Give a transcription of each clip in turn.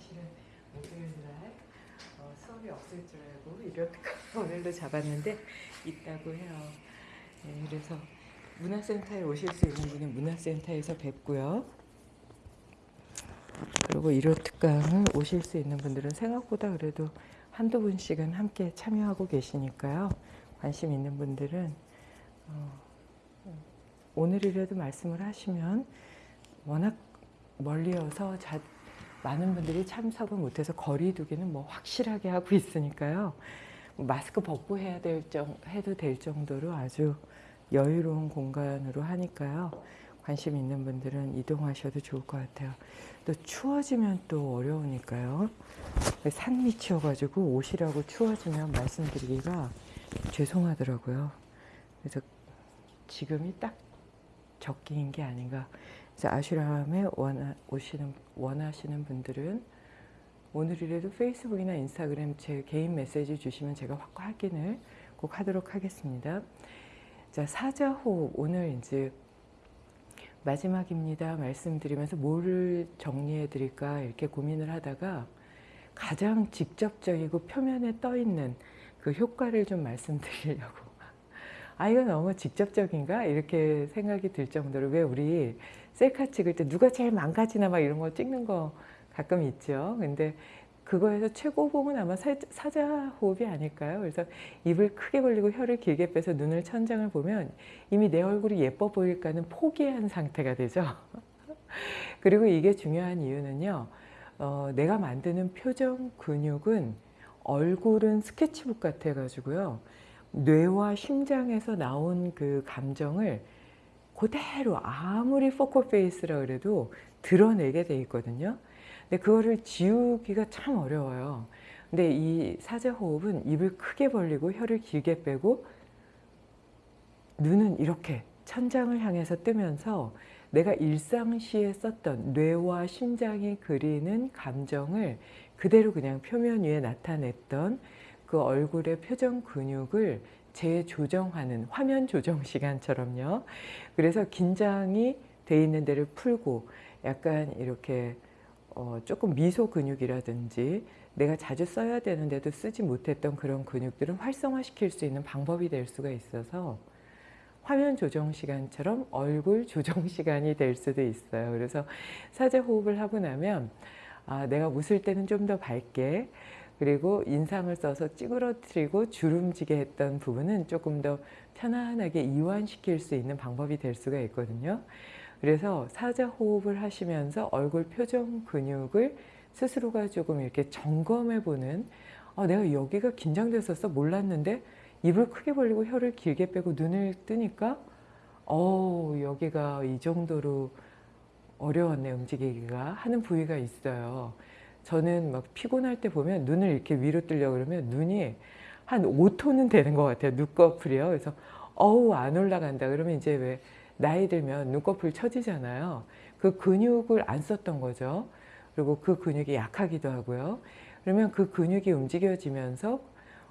사실은 목요일 날 어, 수업이 없을 줄 알고 이렇게까지 오늘도 잡았는데 있다고 해요. 네, 그래서 문화센터에 오실 수 있는 분은 문화센터에서 뵙고요. 그리고 일요 특강을 오실 수 있는 분들은 생각보다 그래도 한두 분씩은 함께 참여하고 계시니까요. 관심 있는 분들은 어, 오늘이라도 말씀을 하시면 워낙 멀리여서 많은 분들이 참석을 못해서 거리 두기는 뭐 확실하게 하고 있으니까요. 마스크 벗고 해야 될 정, 해도 될 정도로 아주 여유로운 공간으로 하니까요. 관심 있는 분들은 이동하셔도 좋을 것 같아요. 또 추워지면 또 어려우니까요. 산 밑이어가지고 옷이라고 추워지면 말씀드리기가 죄송하더라고요. 그래서 지금이 딱 적기인 게 아닌가. 그래서 아슈람에 원하, 오시는, 원하시는 분들은 오늘이라도 페이스북이나 인스타그램 제 개인 메시지 주시면 제가 확인을 꼭 하도록 하겠습니다. 자, 사자호흡 오늘 이제 마지막입니다. 말씀드리면서 뭐를 정리해 드릴까 이렇게 고민을 하다가 가장 직접적이고 표면에 떠 있는 그 효과를 좀 말씀드리려고 아 이거 너무 직접적인가 이렇게 생각이 들 정도로 왜 우리 셀카 찍을 때 누가 제일 망가지나 막 이런 거 찍는 거 가끔 있죠. 근데 그거에서 최고봉은 아마 사자 호흡이 아닐까요? 그래서 입을 크게 벌리고 혀를 길게 빼서 눈을 천장을 보면 이미 내 얼굴이 예뻐 보일까는 포기한 상태가 되죠. 그리고 이게 중요한 이유는요. 어, 내가 만드는 표정 근육은 얼굴은 스케치북 같아 가지고요. 뇌와 심장에서 나온 그 감정을 그대로 아무리 포커 페이스라 그래도 드러내게 돼 있거든요. 근데 그거를 지우기가 참 어려워요. 근데 이 사자호흡은 입을 크게 벌리고 혀를 길게 빼고 눈은 이렇게 천장을 향해서 뜨면서 내가 일상시에 썼던 뇌와 심장이 그리는 감정을 그대로 그냥 표면 위에 나타냈던 그 얼굴의 표정 근육을 재조정하는 화면 조정 시간처럼요. 그래서 긴장이 돼 있는 데를 풀고 약간 이렇게 어 조금 미소 근육이라든지 내가 자주 써야 되는데도 쓰지 못했던 그런 근육들은 활성화시킬 수 있는 방법이 될 수가 있어서 화면 조정 시간처럼 얼굴 조정 시간이 될 수도 있어요. 그래서 사제 호흡을 하고 나면 아, 내가 웃을 때는 좀 더 밝게 그리고 인상을 써서 찌그러뜨리고 주름지게 했던 부분은 조금 더 편안하게 이완시킬 수 있는 방법이 될 수가 있거든요. 그래서 사자 호흡을 하시면서 얼굴 표정 근육을 스스로가 조금 이렇게 점검해 보는 아, 내가 여기가 긴장됐었어 몰랐는데 입을 크게 벌리고 혀를 길게 빼고 눈을 뜨니까 어 여기가 이 정도로 어려웠네 움직이기가 하는 부위가 있어요. 저는 막 피곤할 때 보면 눈을 이렇게 위로 뜨려 그러면 눈이 한 5톤은 되는 것 같아요. 눈꺼풀이요. 그래서 어우 안 올라간다. 그러면 이제 왜 나이 들면 눈꺼풀 처지잖아요. 그 근육을 안 썼던 거죠. 그리고 그 근육이 약하기도 하고요. 그러면 그 근육이 움직여지면서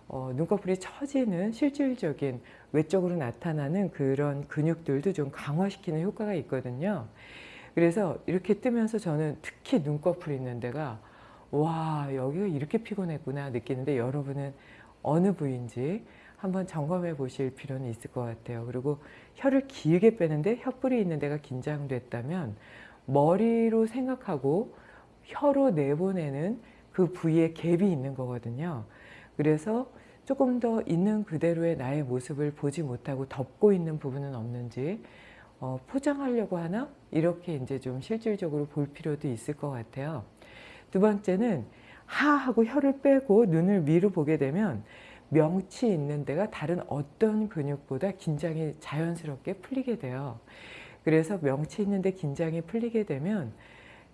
어, 눈꺼풀이 처지는 실질적인 외적으로 나타나는 그런 근육들도 좀 강화시키는 효과가 있거든요. 그래서 이렇게 뜨면서 저는 특히 눈꺼풀 있는 데가 와 여기가 이렇게 피곤했구나 느끼는데 여러분은 어느 부위인지 한번 점검해 보실 필요는 있을 것 같아요. 그리고 혀를 길게 빼는데 혀뿔이 있는 데가 긴장됐다면 머리로 생각하고 혀로 내보내는 그 부위에 갭이 있는 거거든요. 그래서 조금 더 있는 그대로의 나의 모습을 보지 못하고 덮고 있는 부분은 없는지 어, 포장하려고 하나? 이렇게 이제 좀 실질적으로 볼 필요도 있을 것 같아요. 두 번째는 하 하고 혀를 빼고 눈을 위로 보게 되면 명치 있는 데가 다른 어떤 근육보다 긴장이 자연스럽게 풀리게 돼요. 그래서 명치 있는데 긴장이 풀리게 되면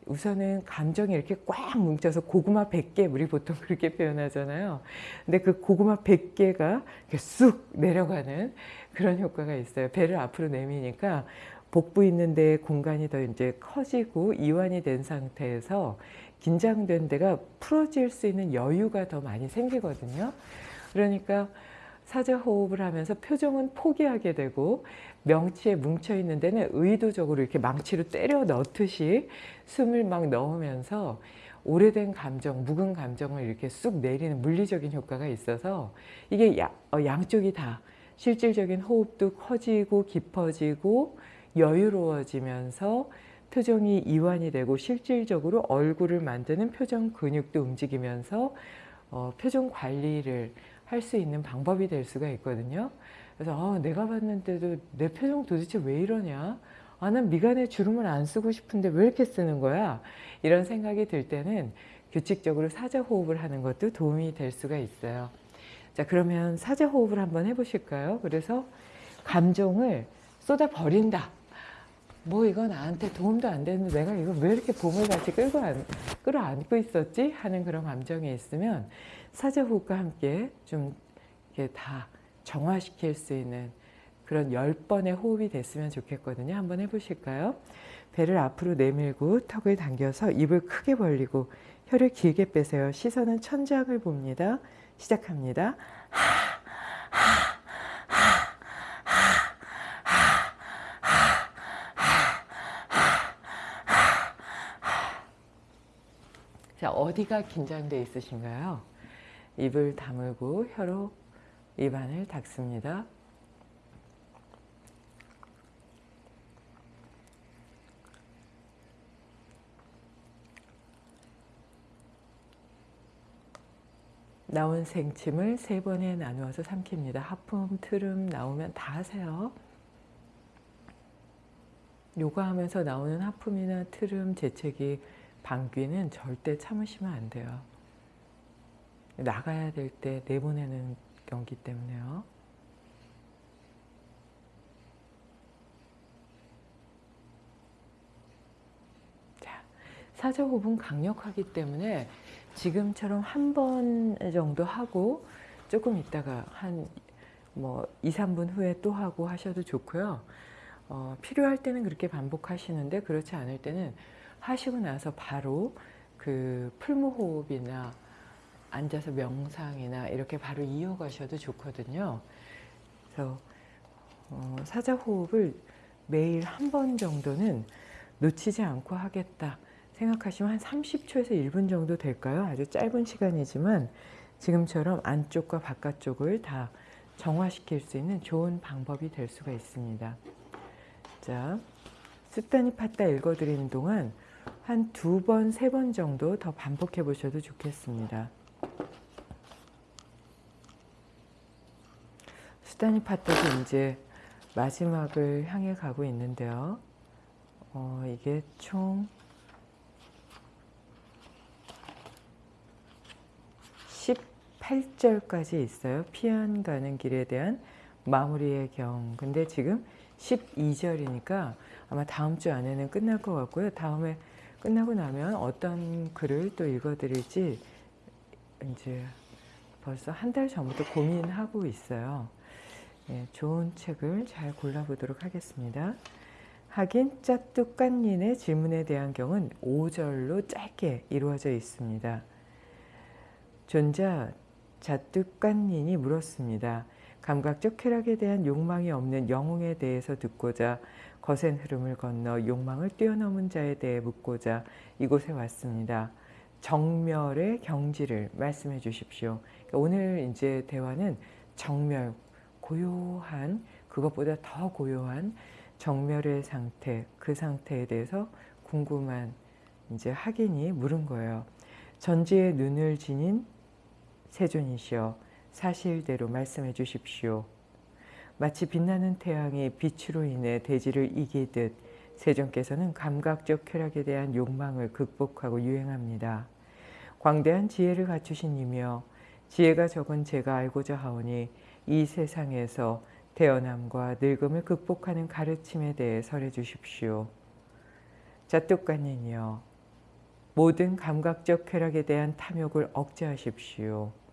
우선은 감정이 이렇게 꽉 뭉쳐서 고구마 100개 우리 보통 그렇게 표현하잖아요. 근데 그 고구마 100개가 쑥 내려가는 그런 효과가 있어요. 배를 앞으로 내미니까 복부 있는 데 공간이 더 이제 커지고 이완이 된 상태에서 긴장된 데가 풀어질 수 있는 여유가 더 많이 생기거든요. 그러니까 사자호흡을 하면서 표정은 포기하게 되고 명치에 뭉쳐있는 데는 의도적으로 이렇게 망치로 때려 넣듯이 숨을 막 넣으면서 오래된 감정, 묵은 감정을 이렇게 쑥 내리는 물리적인 효과가 있어서 이게 야, 어, 양쪽이 다 실질적인 호흡도 커지고 깊어지고 여유로워지면서 표정이 이완이 되고 실질적으로 얼굴을 만드는 표정 근육도 움직이면서 어, 표정 관리를 할 수 있는 방법이 될 수가 있거든요. 그래서 아, 내가 봤는데도 내 표정 도대체 왜 이러냐? 아, 난 미간에 주름을 안 쓰고 싶은데 왜 이렇게 쓰는 거야? 이런 생각이 들 때는 규칙적으로 사자호흡을 하는 것도 도움이 될 수가 있어요. 자, 그러면 사자호흡을 한번 해보실까요? 그래서 감정을 쏟아 버린다. 뭐 이거 나한테 도움도 안 되는데 내가 이거 왜 이렇게 봄을 같이 끌고 안, 끌어안고 있었지? 하는 그런 감정이 있으면 사자호흡과 함께 좀 이렇게 다 정화시킬 수 있는 그런 열 번의 호흡이 됐으면 좋겠거든요. 한번 해보실까요? 배를 앞으로 내밀고 턱을 당겨서 입을 크게 벌리고 혀를 길게 빼세요. 시선은 천장을 봅니다. 시작합니다. 자, 어디가 긴장돼 있으신가요? 입을 다물고 혀로 입안을 닫습니다. 나온 생침을 세 번에 나누어서 삼킵니다. 하품, 트름 나오면 다 하세요. 요가하면서 나오는 하품이나 트름, 재채기, 방귀는 절대 참으시면 안 돼요. 나가야 될 때 내보내는 경기 때문에요. 자, 사자호흡은 강력하기 때문에 지금처럼 한 번 정도 하고 조금 있다가 한 뭐 2, 3분 후에 또 하고 하셔도 좋고요. 어, 필요할 때는 그렇게 반복하시는데 그렇지 않을 때는 하시고 나서 바로 그 풀무호흡이나 앉아서 명상이나 이렇게 바로 이어가셔도 좋거든요. 그래서 어, 사자호흡을 매일 한 번 정도는 놓치지 않고 하겠다 생각하시면 한 30초에서 1분 정도 될까요? 아주 짧은 시간이지만 지금처럼 안쪽과 바깥쪽을 다 정화시킬 수 있는 좋은 방법이 될 수가 있습니다. 자, 습단이 팠다 읽어드리는 동안 한 두 번, 세 번 정도 더 반복해 보셔도 좋겠습니다. 수단이 팠다도 이제 마지막을 향해 가고 있는데요. 어, 이게 총 18절까지 있어요. 피안 가는 길에 대한 마무리의 경. 근데 지금 12절이니까 아마 다음 주 안에는 끝날 것 같고요. 다음에 끝나고 나면 어떤 글을 또 읽어드릴지 이제 벌써 한 달 전부터 고민하고 있어요. 예, 좋은 책을 잘 골라보도록 하겠습니다. 하긴 짜뚝깐닌의 질문에 대한 경은 5절로 짧게 이루어져 있습니다. 존자 자뚝간닌이 물었습니다. 감각적 쾌락에 대한 욕망이 없는 영웅에 대해서 듣고자 거센 흐름을 건너 욕망을 뛰어넘은 자에 대해 묻고자 이곳에 왔습니다. 정멸의 경지를 말씀해 주십시오. 그러니까 오늘 이제 대화는 정멸, 고요한 그것보다 더 고요한 정멸의 상태, 그 상태에 대해서 궁금한 이제 학인이 물은 거예요. 전지의 눈을 지닌 세존이시여 사실대로 말씀해 주십시오. 마치 빛나는 태양이 빛으로 인해 대지를 이기듯 세존께서는 감각적 쾌락에 대한 욕망을 극복하고 유행합니다. 광대한 지혜를 갖추신 이며 지혜가 적은 제가 알고자 하오니 이 세상에서 태어남과 늙음을 극복하는 가르침에 대해 설해 주십시오. 자뚝간이여 모든 감각적 쾌락에 대한 탐욕을 억제하십시오.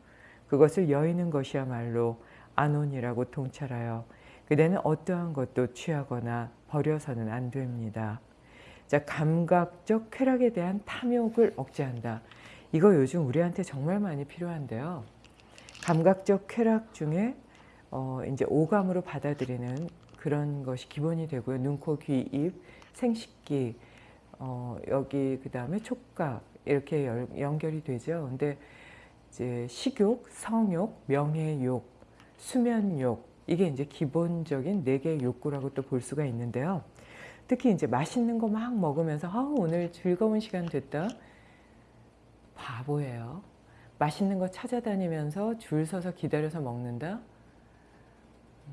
그것을 여의는 것이야말로 안온이라고 통찰하여 그대는 어떠한 것도 취하거나 버려서는 안 됩니다. 자, 감각적 쾌락에 대한 탐욕을 억제한다. 이거 요즘 우리한테 정말 많이 필요한데요. 감각적 쾌락 중에 어, 이제 오감으로 받아들이는 그런 것이 기본이 되고요. 눈, 코, 귀, 입, 생식기, 어, 여기 그 다음에 촉각 이렇게 열- 연결이 되죠. 근데 이제 식욕, 성욕, 명예욕, 수면욕 이게 이제 기본적인 네 개의 욕구라고 또 볼 수가 있는데요. 특히 이제 맛있는 거 막 먹으면서 아, 오늘 즐거운 시간 됐다. 바보예요. 맛있는 거 찾아다니면서 줄 서서 기다려서 먹는다.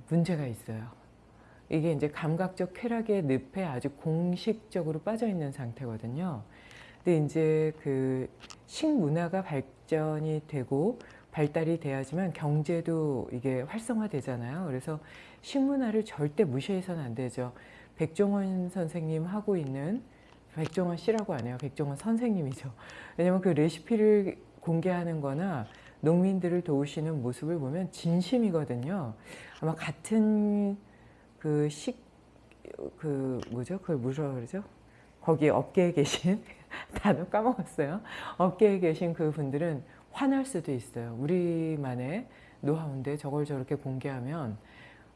문제가 있어요. 이게 이제 감각적 쾌락의 늪에 아주 공식적으로 빠져 있는 상태거든요. 근데 이제 그 식문화가 발전이 되고 발달이 돼야지만 경제도 이게 활성화되잖아요. 그래서 식문화를 절대 무시해서는 안 되죠. 백종원 선생님 하고 있는 백종원 씨라고 안 해요. 백종원 선생님이죠. 왜냐면 그 레시피를 공개하는 거나 농민들을 도우시는 모습을 보면 진심이거든요. 아마 같은 그 식, 그 뭐죠? 그걸 뭐라 그러죠? 거기 업계에 계신 단어 까먹었어요. 업계에 계신 그 분들은 화날 수도 있어요. 우리만의 노하우인데 저걸 저렇게 공개하면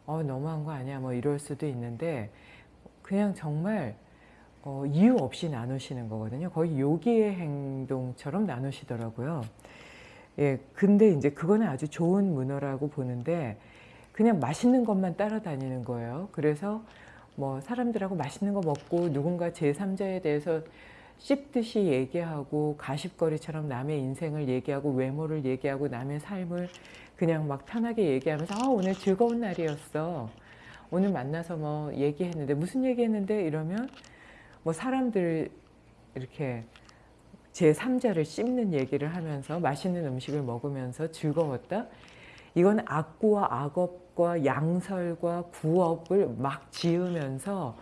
어 너무한 거 아니야 뭐 이럴 수도 있는데 그냥 정말 어, 이유 없이 나누시는 거거든요. 거의 요기의 행동처럼 나누시더라고요. 예, 근데 이제 그거는 아주 좋은 문어라고 보는데 그냥 맛있는 것만 따라다니는 거예요. 그래서 뭐 사람들하고 맛있는 거 먹고 누군가 제3자에 대해서 씹듯이 얘기하고 가십거리처럼 남의 인생을 얘기하고 외모를 얘기하고 남의 삶을 그냥 막 편하게 얘기하면서 아 오늘 즐거운 날이었어. 오늘 만나서 뭐 얘기했는데 무슨 얘기했는데 이러면 뭐 사람들 이렇게 제3자를 씹는 얘기를 하면서 맛있는 음식을 먹으면서 즐거웠다. 이건 악구와 악업과 양설과 구업을 막 지으면서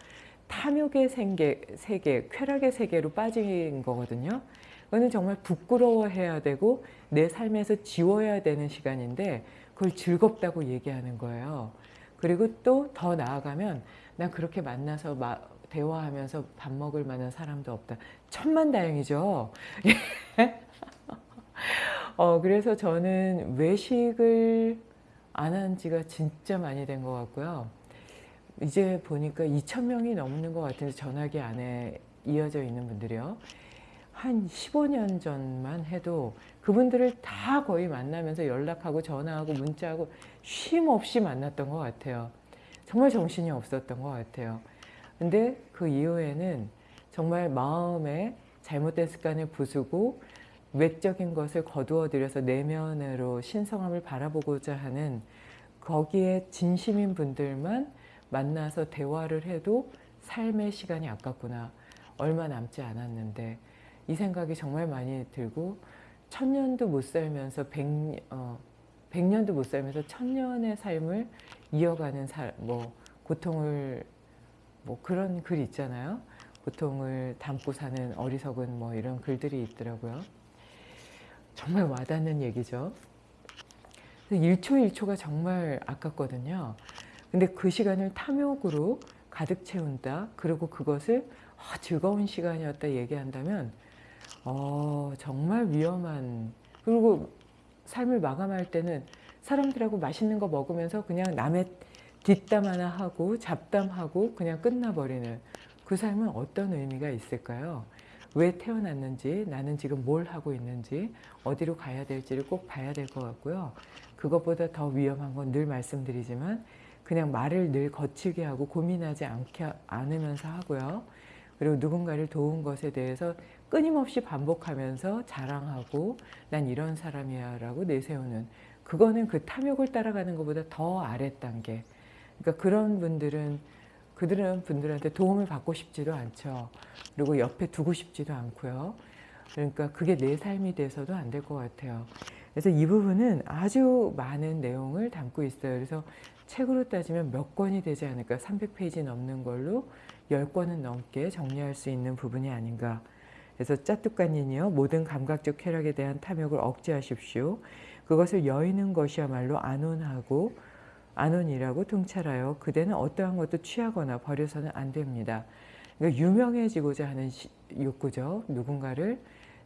탐욕의 세계, 세계, 쾌락의 세계로 빠진 거거든요. 그거는 정말 부끄러워해야 되고 내 삶에서 지워야 되는 시간인데 그걸 즐겁다고 얘기하는 거예요. 그리고 또 더 나아가면 나 그렇게 만나서 마, 대화하면서 밥 먹을 만한 사람도 없다. 천만다행이죠. 어, 그래서 저는 외식을 안 한 지가 진짜 많이 된 것 같고요. 이제 보니까 2,000명이 넘는 것 같은데 전화기 안에 이어져 있는 분들이요. 한 15년 전만 해도 그분들을 다 거의 만나면서 연락하고 전화하고 문자하고 쉼 없이 만났던 것 같아요. 정말 정신이 없었던 것 같아요. 근데 그 이후에는 정말 마음에 잘못된 습관을 부수고 외적인 것을 거두어 들여서 내면으로 신성함을 바라보고자 하는 거기에 진심인 분들만 만나서 대화를 해도 삶의 시간이 아깝구나. 얼마 남지 않았는데 이 생각이 정말 많이 들고 천년도 못 살면서 백, 어, 백년도 못 살면서 천년의 삶을 이어가는 살, 뭐 고통을 뭐 그런 글 있잖아요. 고통을 담고 사는 어리석은 뭐 이런 글들이 있더라고요. 정말 와닿는 얘기죠. 1초 1초가 정말 아깝거든요. 근데 그 시간을 탐욕으로 가득 채운다. 그리고 그것을 아, 즐거운 시간이었다 얘기한다면 어, 정말 위험한 그리고 삶을 마감할 때는 사람들하고 맛있는 거 먹으면서 그냥 남의 뒷담 하나 하고 잡담하고 그냥 끝나버리는 그 삶은 어떤 의미가 있을까요? 왜 태어났는지 나는 지금 뭘 하고 있는지 어디로 가야 될지를 꼭 봐야 될 것 같고요. 그것보다 더 위험한 건 늘 말씀드리지만 그냥 말을 늘 거칠게 하고 고민하지 않게, 않으면서 하고요. 그리고 누군가를 도운 것에 대해서 끊임없이 반복하면서 자랑하고 난 이런 사람이야 라고 내세우는 그거는 그 탐욕을 따라가는 것보다 더 아랫단계 그러니까 그런 분들은 그들은 분들한테 도움을 받고 싶지도 않죠. 그리고 옆에 두고 싶지도 않고요. 그러니까 그게 내 삶이 돼서도 안 될 것 같아요. 그래서 이 부분은 아주 많은 내용을 담고 있어요. 그래서 책으로 따지면 몇 권이 되지 않을까 300페이지 넘는 걸로 10권은 넘게 정리할 수 있는 부분이 아닌가 그래서 짜뚜까니니요 모든 감각적 쾌락에 대한 탐욕을 억제하십시오. 그것을 여의는 것이야말로 안온하고 안온이라고 통찰하여 그대는 어떠한 것도 취하거나 버려서는 안 됩니다. 그러니까 유명해지고자 하는 욕구죠. 누군가를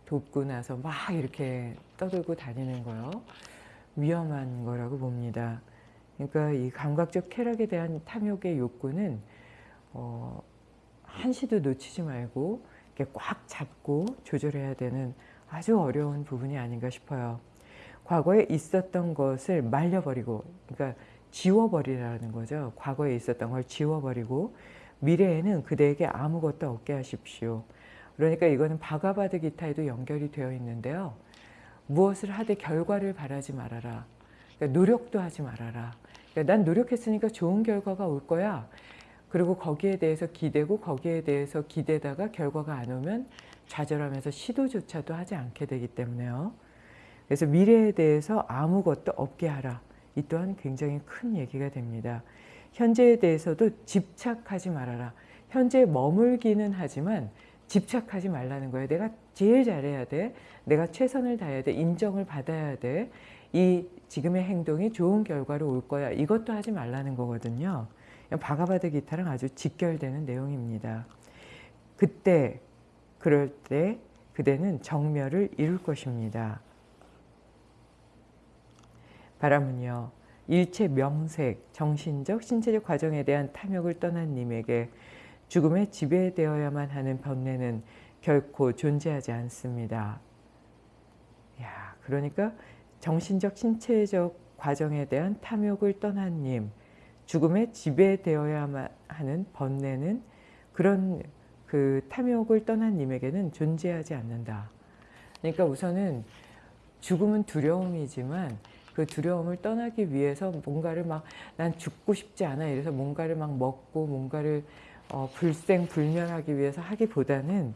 돕고 나서 막 이렇게 떠들고 다니는 거요. 위험한 거라고 봅니다. 그러니까 이 감각적 쾌락에 대한 탐욕의 욕구는 어, 한시도 놓치지 말고 이렇게 꽉 잡고 조절해야 되는 아주 어려운 부분이 아닌가 싶어요. 과거에 있었던 것을 말려버리고, 그러니까 지워버리라는 거죠. 과거에 있었던 걸 지워버리고 미래에는 그대에게 아무것도 없게 하십시오. 그러니까 이거는 바가바드 기타에도 연결이 되어 있는데요. 무엇을 하되 결과를 바라지 말아라. 그러니까 노력도 하지 말아라. 그러니까 난 노력했으니까 좋은 결과가 올 거야. 그리고 거기에 대해서 기대고 거기에 대해서 기대다가 결과가 안 오면 좌절하면서 시도조차도 하지 않게 되기 때문에요. 그래서 미래에 대해서 아무것도 없게 하라. 이 또한 굉장히 큰 얘기가 됩니다. 현재에 대해서도 집착하지 말아라. 현재에 머물기는 하지만 집착하지 말라는 거예요. 내가 제일 잘해야 돼. 내가 최선을 다해야 돼. 인정을 받아야 돼. 이 지금의 행동이 좋은 결과로 올 거야. 이것도 하지 말라는 거거든요. 바가바드 기타랑 아주 직결되는 내용입니다. 그때 그럴 때 그대는 정멸을 이룰 것입니다. 바람은요. 일체 명색, 정신적, 신체적 과정에 대한 탐욕을 떠난 님에게 죽음에 지배되어야만 하는 번뇌는 결코 존재하지 않습니다. 야, 그러니까 정신적, 신체적 과정에 대한 탐욕을 떠난 님, 죽음에 지배되어야만 하는 번뇌는 그런 그 탐욕을 떠난 님에게는 존재하지 않는다. 그러니까 우선은 죽음은 두려움이지만 그 두려움을 떠나기 위해서 뭔가를 막 난 죽고 싶지 않아. 이래서 뭔가를 막 먹고 뭔가를 어, 불생불멸하기 위해서 하기보다는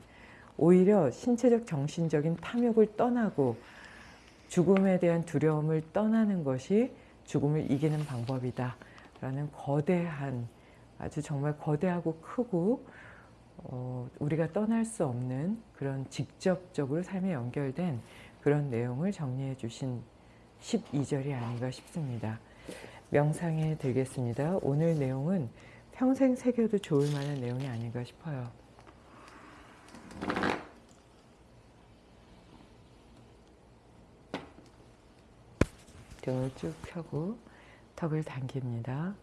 오히려 신체적 정신적인 탐욕을 떠나고 죽음에 대한 두려움을 떠나는 것이 죽음을 이기는 방법이다 라는 거대한 아주 정말 거대하고 크고 어, 우리가 떠날 수 없는 그런 직접적으로 삶에 연결된 그런 내용을 정리해 주신 12절이 아닌가 싶습니다. 명상에 들겠습니다. 오늘 내용은 평생 새겨도 좋을 만한 내용이 아닌가 싶어요. 등을 쭉 펴고 턱을 당깁니다.